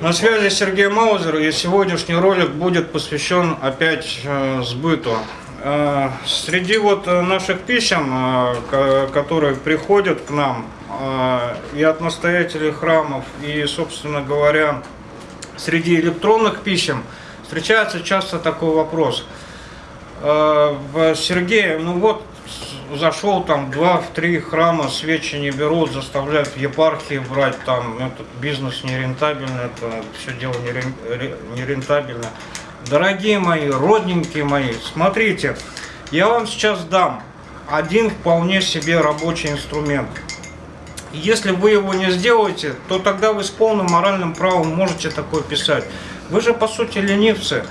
на связи Сергей Маузер, и сегодняшний ролик будет посвящен опять э, сбыту. Э, среди вот э, наших писем, ко- которые приходят к нам, и от настоятелей храмов, и, собственно говоря, среди электронных писем, встречается часто такой вопрос. Сергей, ну вот, зашел там два, в три храма, свечи не берут, заставляют епархии брать, там этот бизнес нерентабельный, это все дело нерен- ре- нерентабельно. Дорогие мои, родненькие мои, смотрите, я вам сейчас дам один вполне себе рабочий инструмент. Если вы его не сделаете, то тогда вы с полным моральным правом можете такое писать. Вы же по сути ленивцы.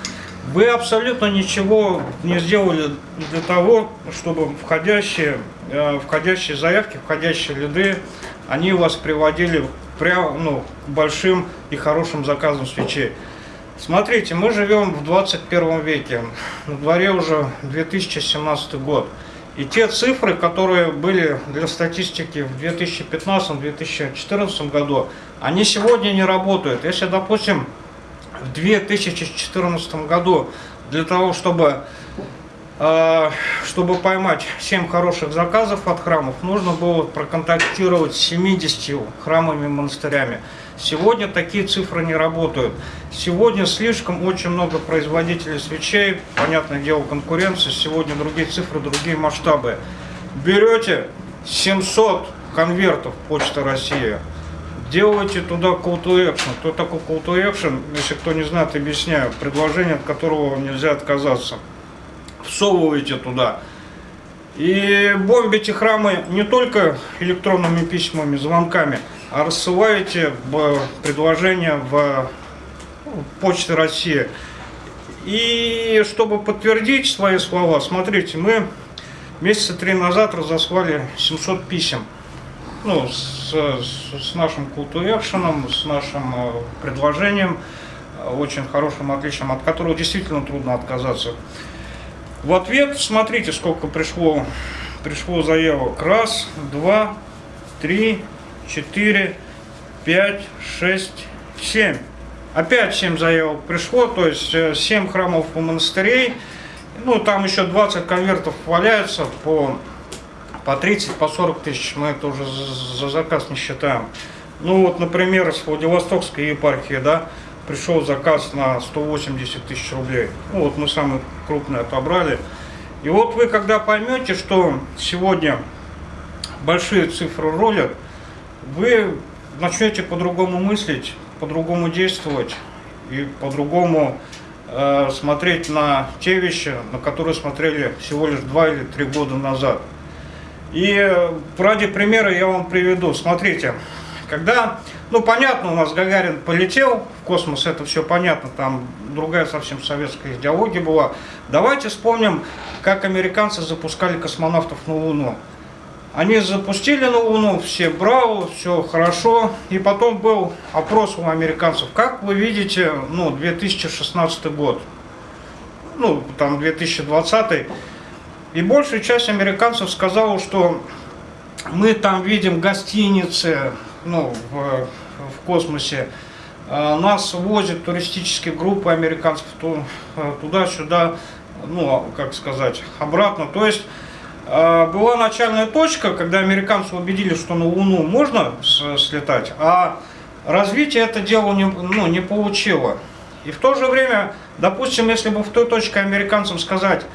Вы абсолютно ничего не сделали для того, чтобы входящие, э, входящие заявки, входящие лиды, они вас приводили прям, ну, большим и хорошим заказам свечей. Смотрите, мы живем в 21 веке, на дворе уже 2017 год. И те цифры, которые были для статистики в 2015-2014 году, они сегодня не работают. Если, допустим, в 2014 году для того, чтобы, э, чтобы поймать 7 хороших заказов от храмов, нужно было проконтактировать с 70 храмами и монастырями. Сегодня такие цифры не работают. Сегодня слишком очень много производителей свечей, понятное дело, конкуренция, сегодня другие цифры, другие масштабы. Берете 700 конвертов Почта России, делайте туда call to action. Кто такой call to action? Если кто не знает, объясняю. Предложение, от которого нельзя отказаться. Всовываете туда. И бомбите храмы не только электронными письмами, звонками, а рассылаете предложение в Почты России. И чтобы подтвердить свои слова, смотрите, мы месяца три назад разослали 700 писем. Ну, с, с- нашим call to с нашим э, предложением, э, очень хорошим, отличным, от которого действительно трудно отказаться. В ответ, смотрите, сколько пришло, пришло заявок. Раз, два, три, четыре, пять, шесть, семь. Опять семь заявок пришло, то есть э, семь храмов и монастырей. Ну, там еще 20 конвертов валяются по, по 30, по 40 тысяч. Мы это уже за, за заказ не считаем. Ну, вот, например, с Владивостокской епархии, да, пришел заказ на 180 тысяч рублей. Ну, вот мы самый крупный отобрали. И вот вы, когда поймете, что сегодня большие цифры ролят, вы начнете по-другому мыслить, по-другому действовать и по-другому э, смотреть на те вещи, на которые смотрели всего лишь два или три года назад. И э, ради примера я вам приведу. Смотрите, когда, ну понятно, у нас Гагарин полетел в космос, это все понятно, там другая совсем советская идеология была. Давайте вспомним, как американцы запускали космонавтов на Луну. Они запустили на Луну, все браво, все хорошо. И потом был опрос у американцев. Как вы видите, ну, 2016 год, ну, там 2020. И большая часть американцев сказала, что мы там видим гостиницы, ну, в, в космосе. А, Нас возят туристические группы американцев э, туда-сюда, ну, как сказать, обратно. То есть а, была начальная точка, когда американцы убедили, что на Луну можно слетать, а развитие это дело не, ну, не получило. И в то же время, допустим, если бы в той точке американцам сказать,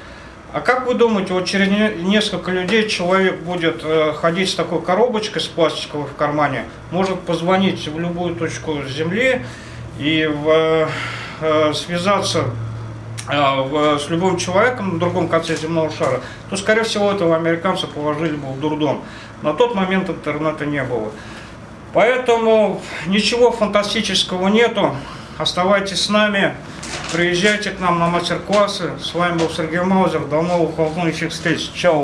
а как вы думаете, вот через не- несколько людей человек будет э, ходить с такой коробочкой с пластиковой в кармане, может позвонить в любую точку Земли и в, э, связаться э, в- с любым человеком на другом конце земного шара, то, скорее всего, этого американца положили бы в дурдом. На тот момент интернета не было. Поэтому ничего фантастического нету. Оставайтесь с нами, приезжайте к нам на мастер-классы. С вами был Сергей Маузер. До новых волнующих встреч. Чао.